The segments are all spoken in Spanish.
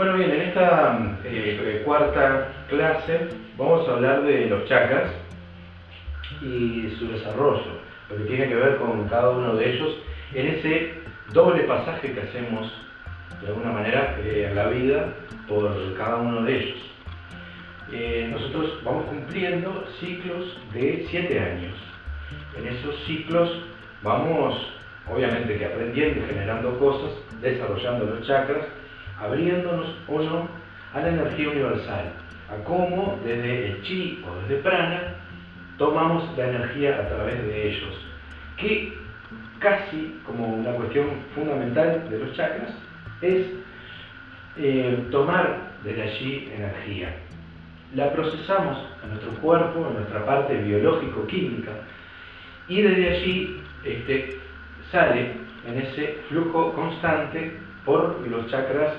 Bueno, bien, en esta eh, cuarta clase vamos a hablar de los chakras y su desarrollo, lo que tiene que ver con cada uno de ellos en ese doble pasaje que hacemos de alguna manera eh, en la vida por cada uno de ellos. Eh, nosotros vamos cumpliendo ciclos de siete años. En esos ciclos vamos, obviamente que aprendiendo y generando cosas, desarrollando los chakras, abriéndonos o no a la energía universal, a cómo desde el chi o desde prana tomamos la energía a través de ellos, que casi como una cuestión fundamental de los chakras es eh, tomar desde allí energía. La procesamos en nuestro cuerpo, en nuestra parte biológico-química, y desde allí este, sale en ese flujo constante por los chakras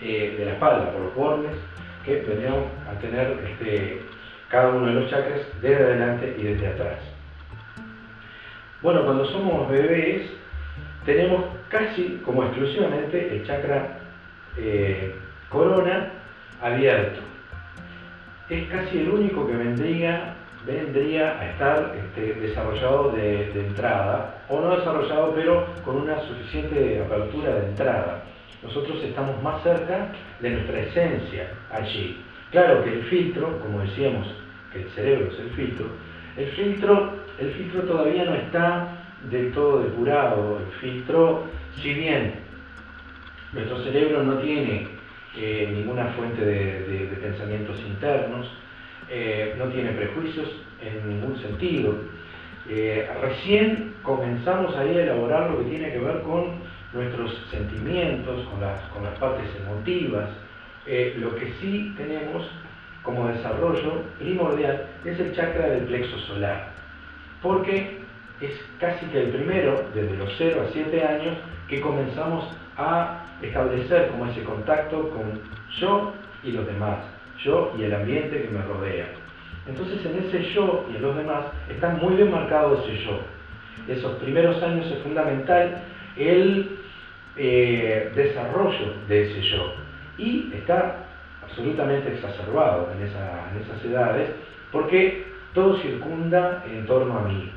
eh, de la espalda, por los bordes que vendrían a tener este, cada uno de los chakras desde adelante y desde atrás. Bueno, cuando somos bebés tenemos casi como exclusivamente el chakra eh, corona abierto. Es casi el único que vendría, vendría a estar este, desarrollado de, de entrada, o no desarrollado, pero con una suficiente apertura de entrada nosotros estamos más cerca de nuestra esencia allí. Claro que el filtro, como decíamos, que el cerebro es el filtro, el filtro, el filtro todavía no está del todo depurado. El filtro, si bien nuestro cerebro no tiene eh, ninguna fuente de, pensamientos internos, eh, no tiene prejuicios en ningún sentido, eh, recién comenzamos ahí a elaborar lo que tiene que ver con nuestros sentimientos, con las, con las partes emotivas. Eh, lo que sí tenemos como desarrollo primordial es el chakra del plexo solar, porque es casi que el primero, desde los 0 a 7 años, que comenzamos a establecer como ese contacto con yo y los demás, yo y el ambiente que me rodea. Entonces en ese yo y en los demás está muy bien marcado ese yo. Esos primeros años es fundamental el eh, desarrollo de ese yo. Y está absolutamente exacerbado en, esas edades porque todo circunda en torno a mí.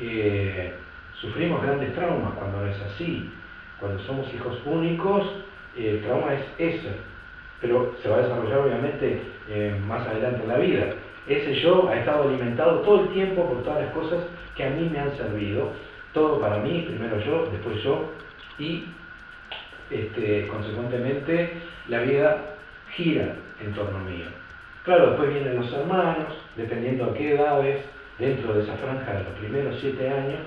Eh, sufrimos grandes traumas cuando es así. Cuando somos hijos únicos, el trauma es ese, pero se va a desarrollar obviamente eh, más adelante en la vida. Ese yo ha estado alimentado todo el tiempo por todas las cosas que a mí me han servido. Todo para mí, primero yo, después yo, y este, consecuentemente la vida gira en torno mío. Claro, después vienen los hermanos, dependiendo a qué edades, dentro de esa franja de los primeros siete años,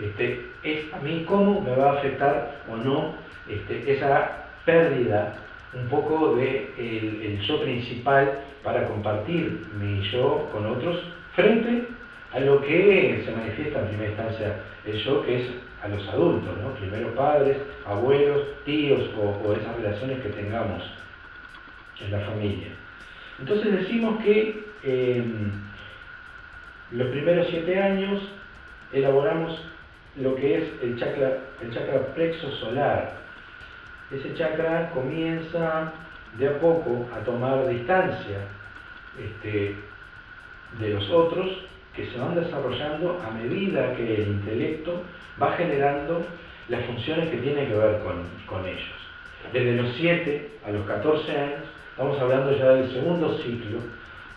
este, es a mí cómo me va a afectar o no este, esa pérdida un poco de el, yo principal para compartir mi yo con otros frente a lo que se manifiesta en primera instancia el yo, que es a los adultos, ¿no? primero padres, abuelos, tíos o, esas relaciones que tengamos en la familia. Entonces decimos que em, los primeros siete años elaboramos lo que es el chakra, el chakra plexo solar. Ese chakra comienza de a poco a tomar distancia este, de los otros que se van desarrollando a medida que el intelecto va generando las funciones que tienen que ver con, ellos. Desde los 7 a los 14 años, estamos hablando ya del segundo ciclo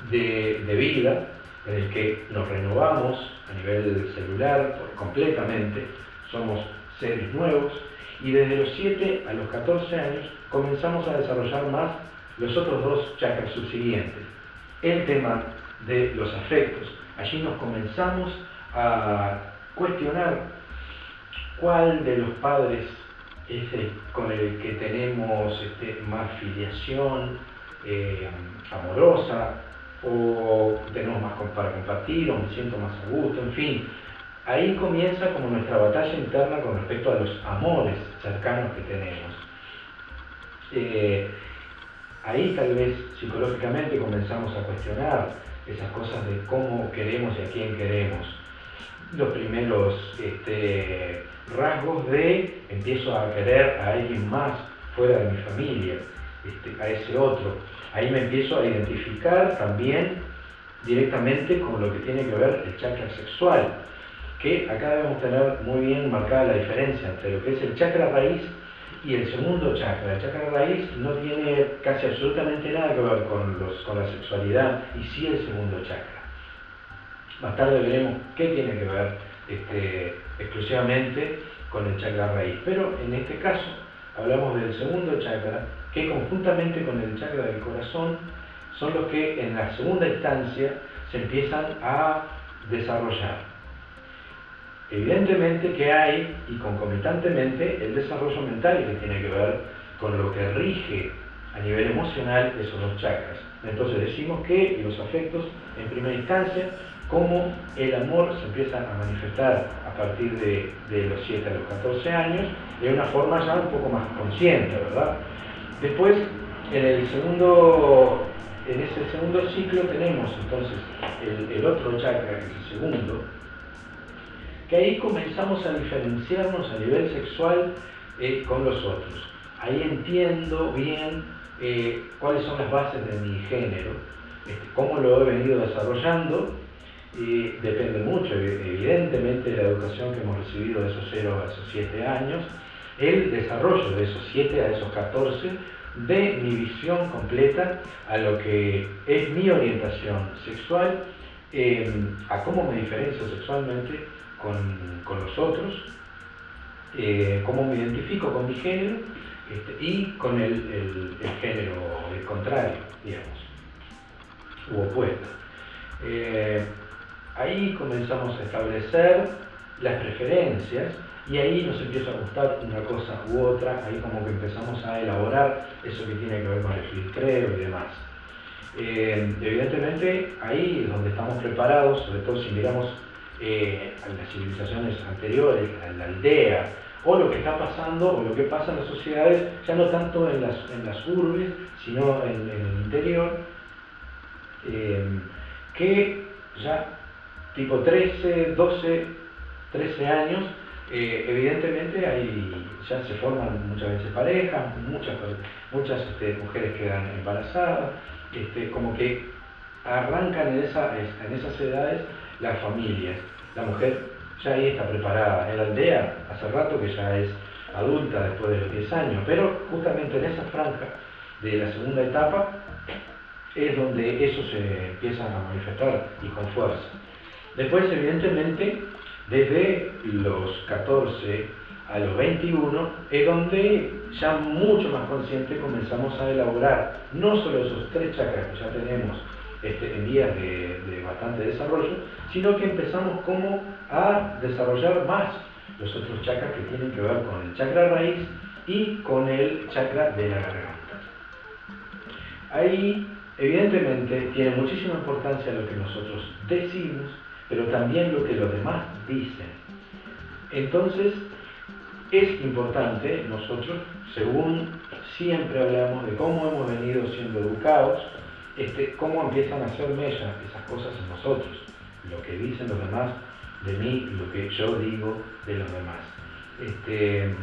de, vida, en el que nos renovamos a nivel celular completamente, somos seres nuevos, y desde los 7 a los 14 años comenzamos a desarrollar más los otros dos chakras subsiguientes. El tema de los afectos. Allí nos comenzamos a cuestionar cuál de los padres es el con el que tenemos este, más filiación eh, amorosa o tenemos más para compartir o me siento más a gusto, en fin. Ahí comienza como nuestra batalla interna con respecto a los amores cercanos que tenemos. Eh, ahí tal vez psicológicamente comenzamos a cuestionar esas cosas de cómo queremos y a quién queremos. Los primeros rasgos de empiezo a querer a alguien más fuera de mi familia. este, a ese otro. Ahí me empiezo a identificar también directamente con lo que tiene que ver el chakra sexual, que acá debemos tener muy bien marcada la diferencia entre lo que es el chakra raíz y el segundo chakra. El chakra raíz no tiene casi absolutamente nada que ver con, la sexualidad y sí el segundo chakra. Más tarde veremos qué tiene que ver este, exclusivamente con el chakra raíz. Pero en este caso hablamos del segundo chakra, que conjuntamente con el chakra del corazón son los que en la segunda instancia se empiezan a desarrollar. Evidentemente que hay, y concomitantemente, el desarrollo mental que tiene que ver con lo que rige a nivel emocional esos dos chakras. Entonces decimos que los afectos, en primera instancia, como el amor se empieza a manifestar a partir de, los 7 a los 14 años, de una forma ya un poco más consciente, ¿verdad? Después, en el segundo, en ese segundo ciclo tenemos entonces el, el otro chakra, que es el segundo, que ahí comenzamos a diferenciarnos a nivel sexual eh, con los otros. Ahí entiendo bien eh, cuáles son las bases de mi género, este, cómo lo he venido desarrollando, y depende mucho, evidentemente, de la educación que hemos recibido de esos 0 a esos 7 años, el desarrollo de esos 7 a esos 14 de mi visión completa a lo que es mi orientación sexual, em, a cómo me diferencio sexualmente con, los otros, eh, cómo me identifico con mi género este, y con el, género contrario, digamos, u opuesto. Eh, ahí comenzamos a establecer las preferencias y ahí nos empieza a gustar una cosa u otra, ahí como que empezamos a elaborar eso que tiene que ver con el filtreo y demás. Eh, evidentemente ahí es donde estamos preparados, sobre todo si miramos eh, a las civilizaciones anteriores, a la aldea, o lo que está pasando, o lo que pasa en las sociedades, ya no tanto en las, en las urbes, sino en, el interior, eh, que ya tipo 13, 12, 13 años, eh, evidentemente ahí ya se forman muchas veces parejas, muchas, muchas este, mujeres quedan embarazadas, este, como que arrancan en, esa, en esas edades las familias. La mujer ya ahí está preparada. En la aldea, hace rato que ya es adulta después de los 10 años, pero justamente en esa franja de la segunda etapa es donde eso se empieza a manifestar y con fuerza. Después, evidentemente, desde los 14 a los 21 es donde ya mucho más consciente comenzamos a elaborar no solo esos tres chakras que ya tenemos este, en vías de, bastante desarrollo, sino que empezamos como a desarrollar más los otros chakras que tienen que ver con el chakra raíz y con el chakra de la garganta. Ahí, evidentemente, tiene muchísima importancia lo que nosotros decimos, pero también lo que los demás dicen. Entonces, es importante nosotros, según siempre hablamos de cómo hemos venido siendo educados, este, cómo empiezan a hacer mella esas cosas en nosotros, lo que dicen los demás de mí, lo que yo digo de los demás. Este,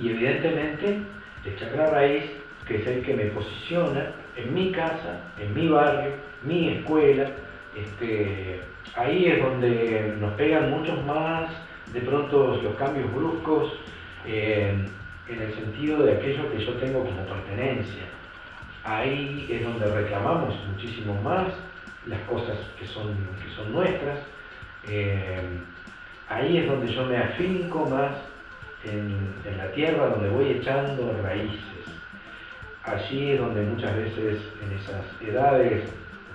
y evidentemente el chakra raíz, que es el que me posiciona en mi casa, en mi barrio, mi escuela, este, ahí es donde nos pegan muchos más de pronto los cambios bruscos eh, en el sentido de aquello que yo tengo como pertenencia ahí es donde reclamamos muchísimo más las cosas que son, que son nuestras. Eh, ahí es donde yo me afinco más en, la tierra, donde voy echando raíces. Allí es donde muchas veces en esas edades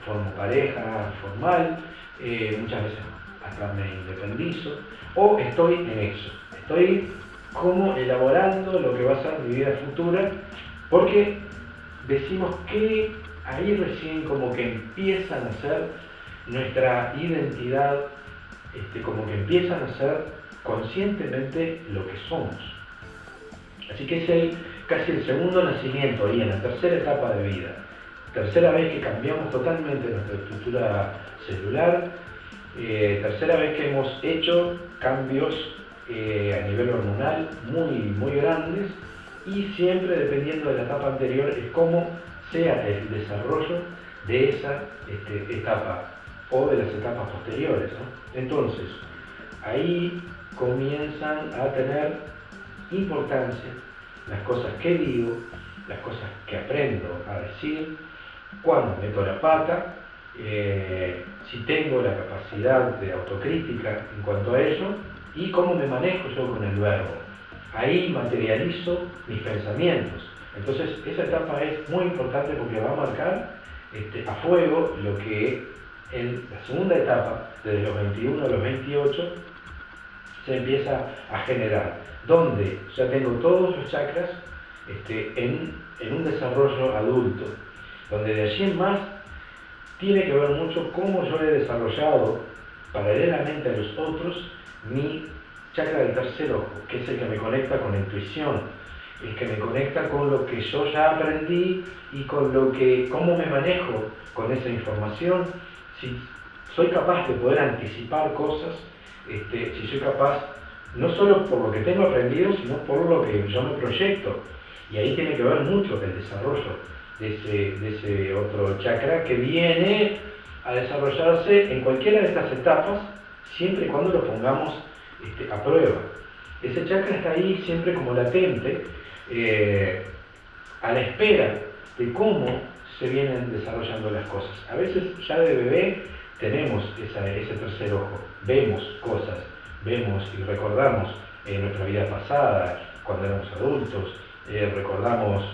formo pareja formal, eh, muchas veces hasta me independizo, o estoy en eso. Estoy como elaborando lo que va a ser mi vida futura, porque decimos que ahí recién como que empiezan a ser nuestra identidad, este, como que empiezan a ser conscientemente lo que somos. Así que es el, casi el segundo nacimiento ahí en la tercera etapa de vida. Tercera vez que cambiamos totalmente nuestra estructura celular. Eh, tercera vez que hemos hecho cambios eh, a nivel hormonal muy, muy grandes y siempre dependiendo de la etapa anterior es cómo sea el desarrollo de esa este, etapa o de las etapas posteriores. Entonces, ahí comienzan a tener importancia las cosas que digo, las cosas que aprendo a decir, cuando meto la pata, eh, si tengo la capacidad de autocrítica en cuanto a ello y cómo me manejo yo con el verbo. Ahí materializo mis pensamientos. Entonces esa etapa es muy importante porque va a marcar este, a fuego lo que en la segunda etapa, desde los 21 a los 28, se empieza a generar, donde ya tengo todos los chakras este, en, en un desarrollo adulto, donde de allí en más tiene que ver mucho cómo yo he desarrollado paralelamente a los otros mi chakra del tercer ojo, que es el que me conecta con la intuición, el que me conecta con lo que yo ya aprendí y con lo que, cómo me manejo con esa información, si soy capaz de poder anticipar cosas, este, si soy capaz, no solo por lo que tengo aprendido, sino por lo que yo me proyecto. Y ahí tiene que ver mucho el desarrollo de ese, de ese otro chakra que viene a desarrollarse en cualquiera de estas etapas, siempre y cuando lo pongamos este, a prueba. Ese chakra está ahí siempre como latente, eh, a la espera de cómo se vienen desarrollando las cosas. A veces ya de bebé tenemos ese tercer ojo, vemos cosas, vemos y recordamos en nuestra vida pasada, cuando éramos adultos, eh, recordamos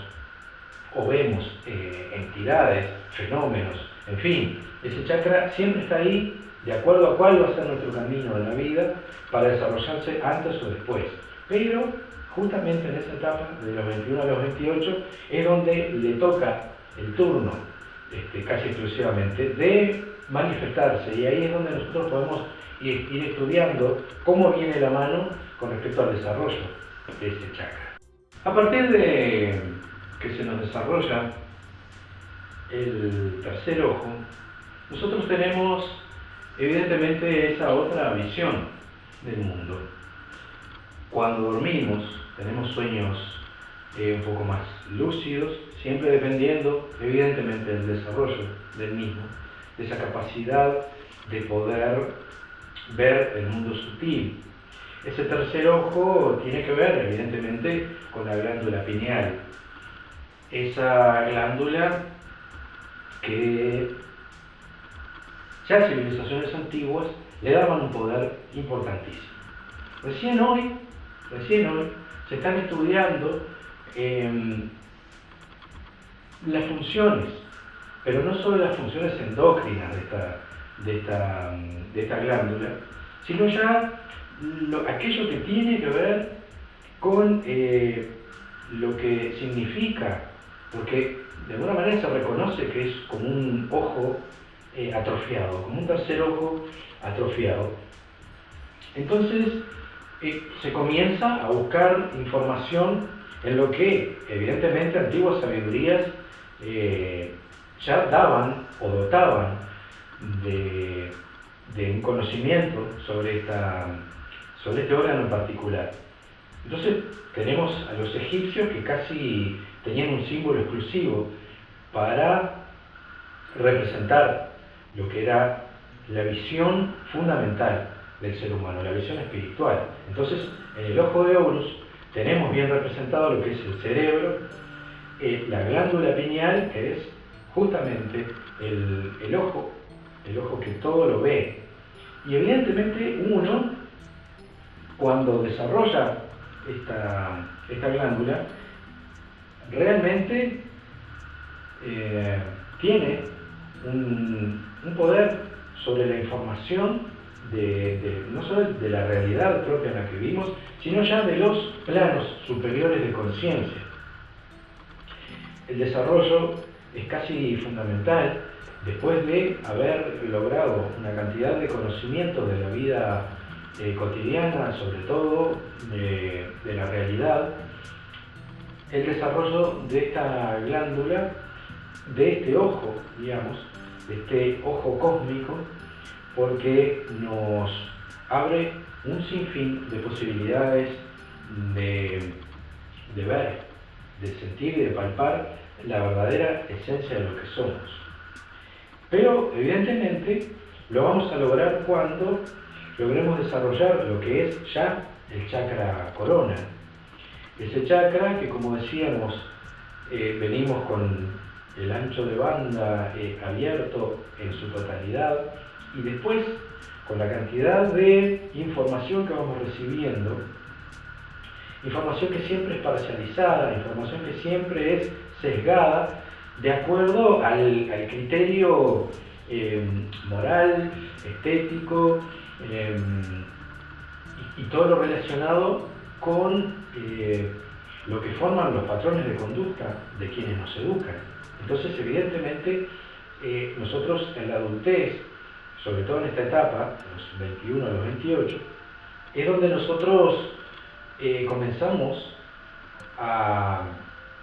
o vemos eh, entidades, fenómenos, en fin, ese chakra siempre está ahí de acuerdo a cuál va a ser nuestro camino en la vida para desarrollarse antes o después. Pero justamente en esa etapa, de los 21 a los 28, es donde le toca el turno, este, casi exclusivamente, de manifestarse. Y ahí es donde nosotros podemos ir, ir estudiando cómo viene la mano con respecto al desarrollo de ese chakra. A partir de que se nos desarrolla el tercer ojo, nosotros tenemos evidentemente esa otra visión del mundo. Cuando dormimos tenemos sueños eh, un poco más lúcidos, siempre dependiendo evidentemente del desarrollo del mismo, de esa capacidad de poder ver el mundo sutil. Ese tercer ojo tiene que ver evidentemente con la glándula pineal, esa glándula que ya civilizaciones antiguas le daban un poder importantísimo. Recién hoy, recién hoy, se están estudiando em, las funciones, pero no solo las funciones endócrinas de esta, de esta, de esta glándula, sino ya aquello que tiene que ver con eh, lo que significa porque de alguna manera se reconoce que es como un ojo eh, atrofiado, como un tercer ojo atrofiado. Entonces eh, se comienza a buscar información en lo que evidentemente antiguas sabidurías eh, ya daban o dotaban de, un conocimiento sobre, esta, sobre este órgano en particular. Entonces tenemos a los egipcios que casi tenían un símbolo exclusivo para representar lo que era la visión fundamental del ser humano, la visión espiritual. Entonces, en el ojo de Horus tenemos bien representado lo que es el cerebro, eh, la glándula pineal, que es justamente el, ojo, el ojo que todo lo ve. Y evidentemente uno, cuando desarrolla esta, esta glándula, realmente eh, tiene un, poder sobre la información de, no solo de la realidad propia en la que vivimos, sino ya de los planos superiores de conciencia. El desarrollo es casi fundamental después de haber logrado una cantidad de conocimientos de la vida eh, cotidiana, sobre todo de, la realidad, el desarrollo de esta glándula, de este ojo, digamos, este ojo cósmico, porque nos abre un sinfín de posibilidades de, ver de sentir y de palpar la verdadera esencia de lo que somos. Pero evidentemente lo vamos a lograr cuando logremos desarrollar lo que es ya el chakra corona. Ese chakra que como decíamos eh, venimos con el ancho de banda abierto en su totalidad y después con la cantidad de información que vamos recibiendo, información que siempre es parcializada, información que siempre es sesgada, de acuerdo al, criterio eh, moral, estético eh, y, todo lo relacionado con eh, lo que forman los patrones de conducta de quienes nos educan. Entonces, evidentemente, nosotros en la adultez, sobre todo en esta etapa, los 21 a los 28, es donde nosotros comenzamos a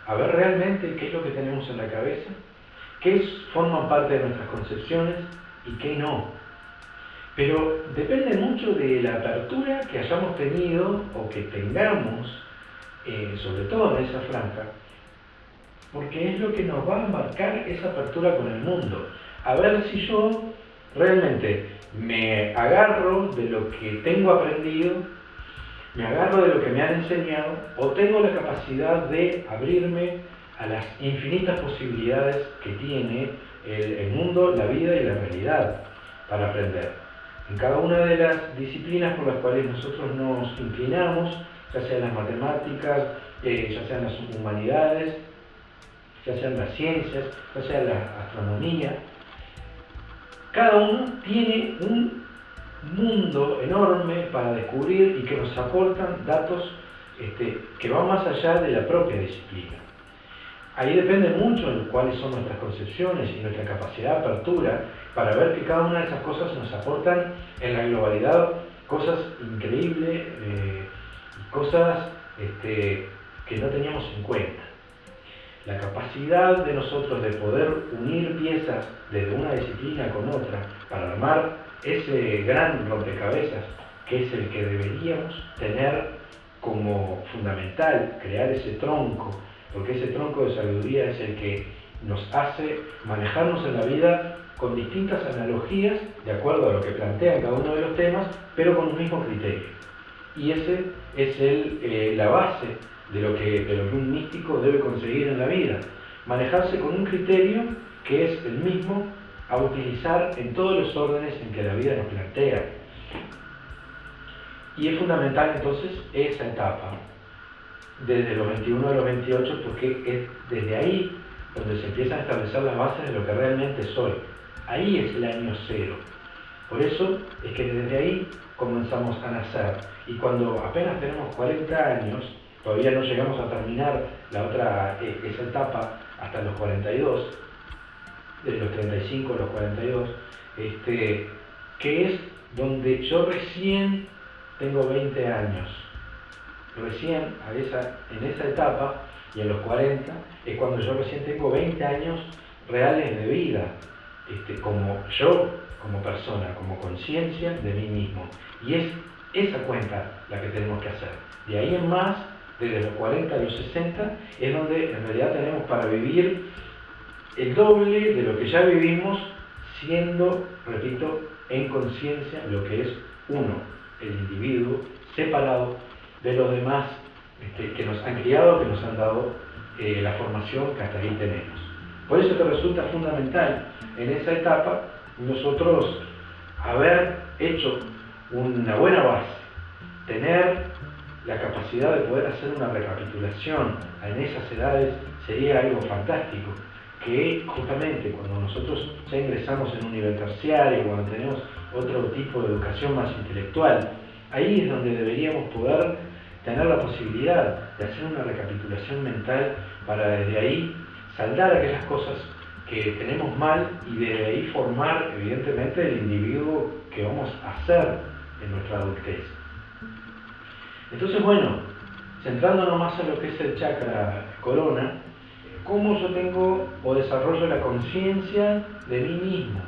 a ver realmente qué es lo que tenemos en la cabeza, qué forman parte de nuestras concepciones y qué no. Pero depende mucho de la apertura que hayamos tenido o que tengamos, eh, sobre todo en esa franja, porque es lo que nos va a marcar esa apertura con el mundo. A ver si yo realmente me agarro de lo que tengo aprendido me agarro de lo que me han enseñado o tengo la capacidad de abrirme a las infinitas posibilidades que tiene el, mundo, la vida y la realidad para aprender. En cada una de las disciplinas por las cuales nosotros nos inclinamos, ya sean las matemáticas, eh, ya sean las humanidades, ya sean las ciencias, ya sea la astronomía, cada uno tiene un mundo enorme para descubrir y que nos aportan datos este, que van más allá de la propia disciplina. Ahí depende mucho de cuáles son nuestras concepciones y nuestra capacidad de apertura para ver que cada una de esas cosas nos aportan en la globalidad cosas increíbles eh, cosas este, que no teníamos en cuenta. La capacidad de nosotros de poder unir piezas desde una disciplina con otra para armar ese gran rompecabezas que es el que deberíamos tener como fundamental, crear ese tronco, porque ese tronco de sabiduría es el que nos hace manejarnos en la vida con distintas analogías de acuerdo a lo que plantean cada uno de los temas, pero con un mismo criterio. Y ese es el, eh, la base de lo, que, de lo que un místico debe conseguir en la vida, manejarse con un criterio que es el mismo a utilizar en todos los órdenes en que la vida nos plantea. Y es fundamental entonces esa etapa, desde los 21 a los 28, porque es desde ahí donde se empiezan a establecer las bases de lo que realmente soy. Ahí es el año cero. Por eso es que desde ahí comenzamos a nacer. Y cuando apenas tenemos 40 años, todavía no llegamos a terminar la otra, eh, esa etapa hasta los 42, de los 35 a los 42, este, que es donde yo recién tengo 20 años. Recién a esa, en esa etapa y a los 40 es cuando yo recién tengo 20 años reales de vida, este, como yo, como persona, como conciencia de mí mismo. Y es esa cuenta la que tenemos que hacer. De ahí en más, desde los 40 a los 60, es donde en realidad tenemos para vivir el doble de lo que ya vivimos, siendo, repito, en conciencia lo que es uno, el individuo, separado de los demás este, que nos han criado, que nos han dado eh, la formación que hasta ahí tenemos. Por eso te resulta fundamental en esa etapa nosotros haber hecho una buena base, tener la capacidad de poder hacer una recapitulación en esas edades sería algo fantástico que justamente cuando nosotros ya ingresamos en un nivel terciario, cuando tenemos otro tipo de educación más intelectual, ahí es donde deberíamos poder tener la posibilidad de hacer una recapitulación mental para desde ahí saldar aquellas cosas que tenemos mal y desde ahí formar evidentemente el individuo que vamos a ser en nuestra adultez. Entonces, bueno, centrándonos más en lo que es el chakra corona, cómo yo tengo o desarrollo la conciencia de mí mismo,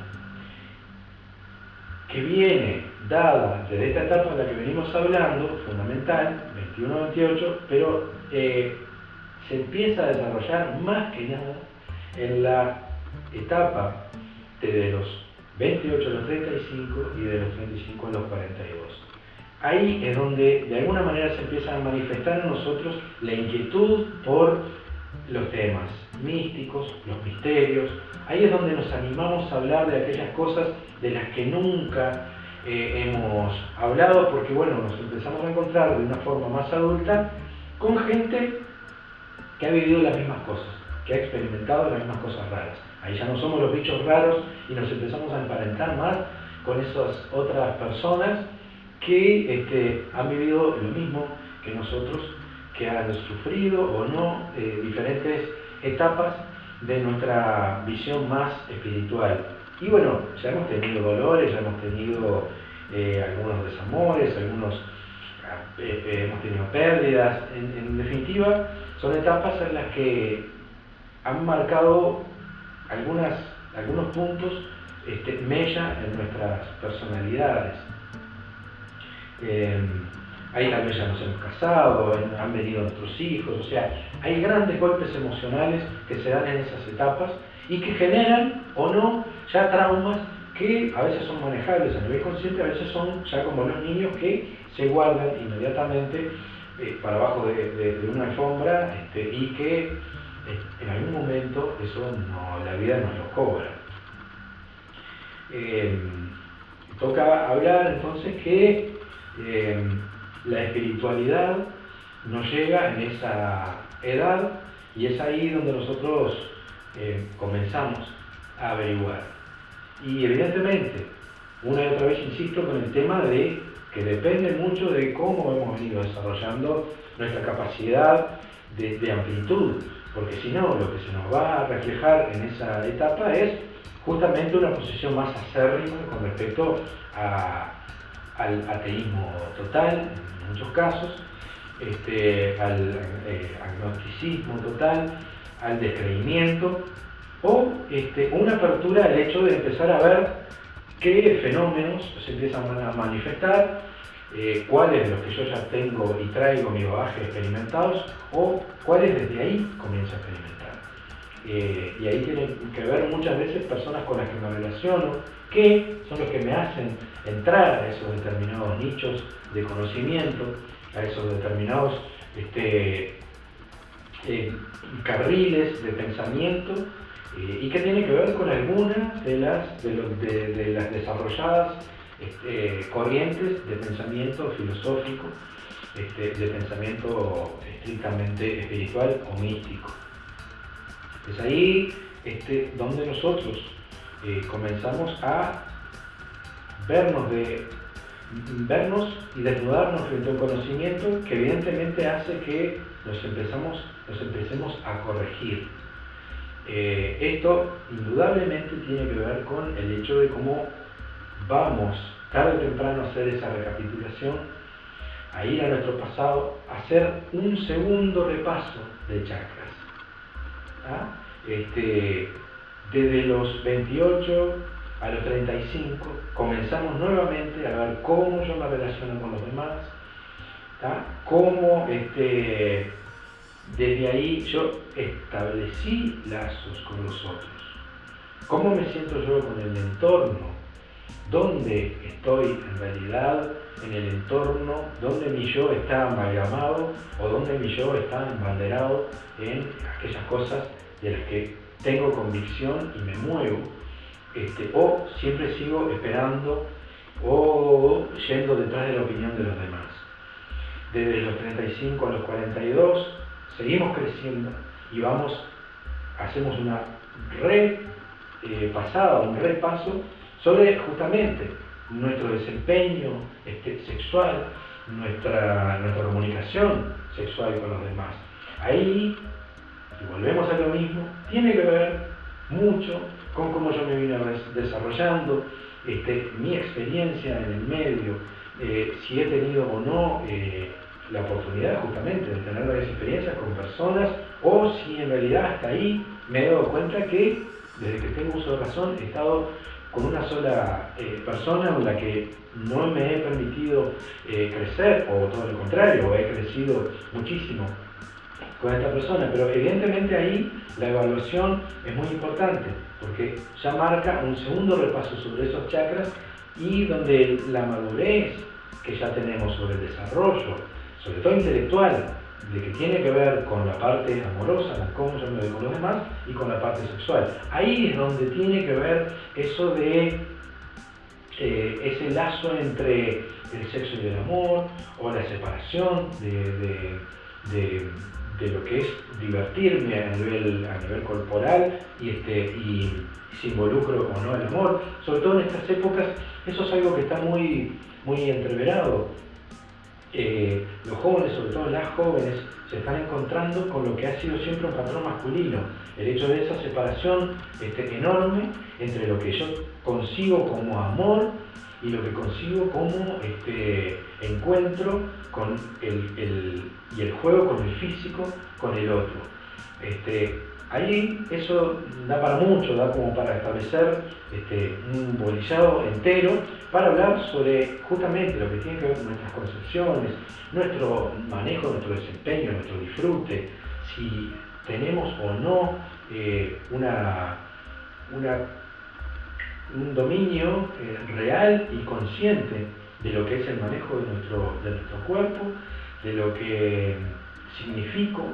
que viene dada desde esta etapa en la que venimos hablando, fundamental, 21-28, pero eh, se empieza a desarrollar más que nada en la etapa de los 28 a los 35 y de los 35 a los 42. Ahí es donde de alguna manera se empieza a manifestar en nosotros la inquietud por los temas místicos, los misterios. Ahí es donde nos animamos a hablar de aquellas cosas de las que nunca eh, hemos hablado, porque bueno, nos empezamos a encontrar de una forma más adulta con gente que ha vivido las mismas cosas, que ha experimentado las mismas cosas raras. Ahí ya no somos los bichos raros y nos empezamos a emparentar más con esas otras personas que este, han vivido lo mismo que nosotros, que han sufrido o no eh, diferentes etapas de nuestra visión más espiritual. Y bueno, ya hemos tenido dolores, ya hemos tenido eh, algunos desamores, algunos eh, hemos tenido pérdidas. En, definitiva, son etapas en las que han marcado algunas, algunos puntos este, mella en nuestras personalidades. Eh, ahí tal vez ya nos hemos casado, han venido nuestros hijos, o sea, hay grandes golpes emocionales que se dan en esas etapas y que generan o no ya traumas que a veces son manejables a nivel consciente, a veces son ya como los niños que se guardan inmediatamente eh, para abajo de, una alfombra este, y que en algún momento eso la vida nos lo cobra. toca hablar entonces que eh, la espiritualidad nos llega en esa edad y es ahí donde nosotros eh, comenzamos a averiguar. Y evidentemente, una y otra vez insisto con el tema de que depende mucho de cómo hemos venido desarrollando nuestra capacidad de, amplitud, porque si no, lo que se nos va a reflejar en esa etapa es justamente una posición más acérrima con respecto al ateísmo total, en muchos casos, este, al eh, agnosticismo total, al descreimiento, o este, una apertura al hecho de empezar a ver qué fenómenos se empiezan a manifestar, eh, cuáles de los que yo ya tengo y traigo mi bagaje experimentados, o cuáles desde ahí comienzo a experimentar. Eh, y ahí tienen que ver muchas veces personas con las que me relaciono, que son los que me hacen entrar a esos determinados nichos de conocimiento, a esos determinados este, eh, carriles de pensamiento eh, y que tiene que ver con algunas de las, de, las desarrolladas este, corrientes de pensamiento filosófico, este, de pensamiento estrictamente espiritual o místico. Es ahí este, donde nosotros eh, comenzamos a vernos y desnudarnos frente a un conocimiento que evidentemente hace que nos, empezamos, nos empecemos a corregir. Eh, esto indudablemente tiene que ver con el hecho de cómo vamos tarde o temprano a hacer esa recapitulación, a ir a nuestro pasado, a hacer un segundo repaso de chakras. ¿Ah? Este, desde los 28 a los 35 comenzamos nuevamente a ver cómo yo me relaciono con los demás, cómo este, desde ahí yo establecí lazos con los otros, cómo me siento yo con el entorno, dónde estoy en realidad en el entorno, dónde mi yo está amalgamado o dónde mi yo está embanderado en aquellas cosas de las que tengo convicción y me muevo, este, o siempre sigo esperando o yendo detrás de la opinión de los demás. Desde los 35 a los 42 seguimos creciendo y vamos, hacemos una repasada, eh, un repaso sobre justamente nuestro desempeño este, sexual, nuestra, nuestra comunicación sexual con los demás. Ahí y volvemos a lo mismo, tiene que ver mucho con cómo yo me vine desarrollando, este, mi experiencia en el medio, eh, si he tenido o no eh, la oportunidad justamente de tener varias experiencias con personas, o si en realidad hasta ahí me he dado cuenta que desde que tengo uso de razón he estado con una sola eh, persona en la que no me he permitido crecer, o todo lo contrario, he crecido muchísimo con esta persona, pero evidentemente ahí la evaluación es muy importante, porque ya marca un segundo repaso sobre esos chakras y donde la madurez que ya tenemos sobre el desarrollo, sobre todo intelectual, de que tiene que ver con la parte amorosa, con cómo yo me veo con los demás, y con la parte sexual. Ahí es donde tiene que ver eso de eh, ese lazo entre el sexo y el amor, o la separación de, lo que es divertirme a nivel, a nivel corporal y, este, y si involucro o no el amor. Sobre todo en estas épocas, eso es algo que está muy, muy entreverado eh, los jóvenes, sobre todo las jóvenes, se están encontrando con lo que ha sido siempre un patrón masculino. El hecho de esa separación este, enorme entre lo que yo consigo como amor y lo que consigo como este, encuentro con el, y el juego con el físico, con el otro. Este, Ahí eso da para mucho, da como para establecer este, un bolillado entero para hablar sobre justamente lo que tiene que ver con nuestras concepciones, nuestro manejo, nuestro desempeño, nuestro disfrute, si tenemos o no eh, una, un dominio eh, real y consciente de lo que es el manejo de nuestro, de nuestro cuerpo, de lo que significo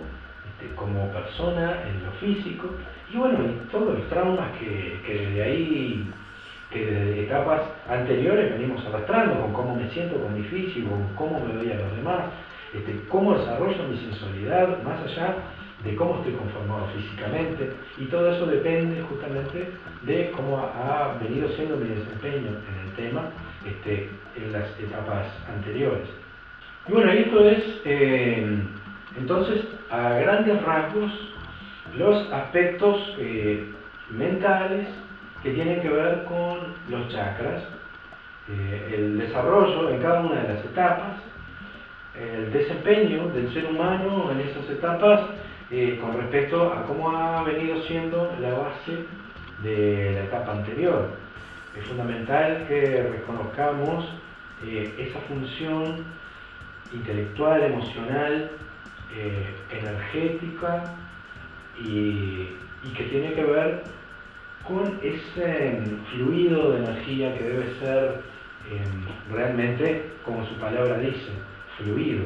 como persona, en lo físico, y bueno, y todos los traumas que, desde ahí, que desde etapas anteriores venimos arrastrando, con cómo me siento con mi físico, con cómo me doy a los demás, este, cómo desarrollo mi sensualidad, más allá de cómo estoy conformado físicamente, y todo eso depende justamente de cómo ha, venido siendo mi desempeño en el tema este, en las etapas anteriores. Y bueno, esto es eh, entonces, a grandes rasgos, los aspectos eh, mentales que tienen que ver con los chakras, eh, el desarrollo en cada una de las etapas, el desempeño del ser humano en esas etapas eh, con respecto a cómo ha venido siendo la base de la etapa anterior. Es fundamental que reconozcamos esa función intelectual, emocional, eh, energética y, que tiene que ver con ese fluido de energía que debe ser em, realmente, como su palabra dice, fluido.